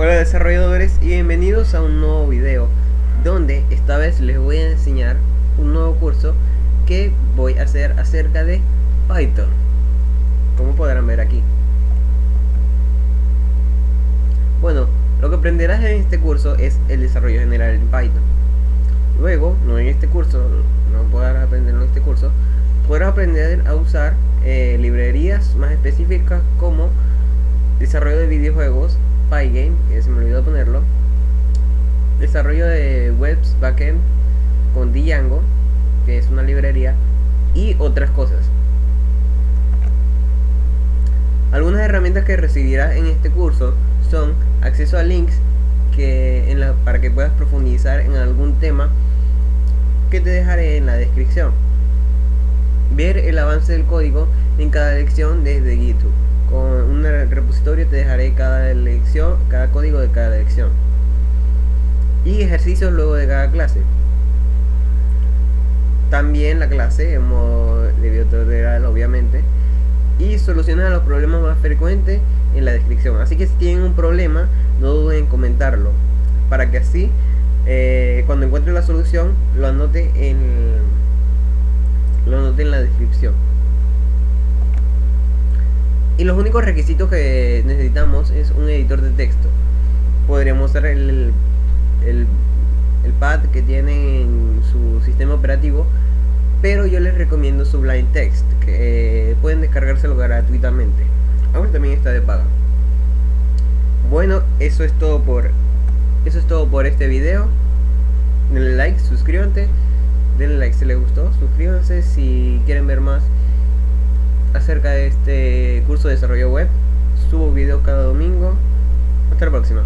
Hola desarrolladores y bienvenidos a un nuevo video donde esta vez les voy a enseñar un nuevo curso que voy a hacer acerca de Python. Como podrán ver aquí. Bueno, lo que aprenderás en este curso es el desarrollo general en Python. Luego, no en este curso, no podrás aprender en este curso podrás aprender a usar eh, librerías más específicas como desarrollo de videojuegos Pygame, que se me olvidó ponerlo, desarrollo de webs backend con Django, que es una librería, y otras cosas. Algunas herramientas que recibirás en este curso son acceso a links que para que puedas profundizar en algún tema que te dejaré en la descripción. Ver el avance del código en cada lección desde GitHub con un repositorio te dejaré cada lección, cada código de cada lección. Y ejercicios luego de cada clase. También la clase en modo de biotutorial obviamente y solucionar los problemas más frecuentes en la descripción. Así que si tienen un problema no duden en comentarlo para que así eh, cuando encuentre la solución lo anote en lo anote en la descripción los únicos requisitos que necesitamos es un editor de texto. Podríamos usar el, el, pad que tiene en su sistema operativo, pero yo les recomiendo Sublime Text, que pueden descargárselo gratuitamente. Ahora también está de paga. Bueno, eso es todo por eso es todo por este video. Denle like, suscríbanse, denle like si les gustó, suscríbanse si quieren ver más curso de desarrollo web. Subo videos cada domingo. Hasta la próxima.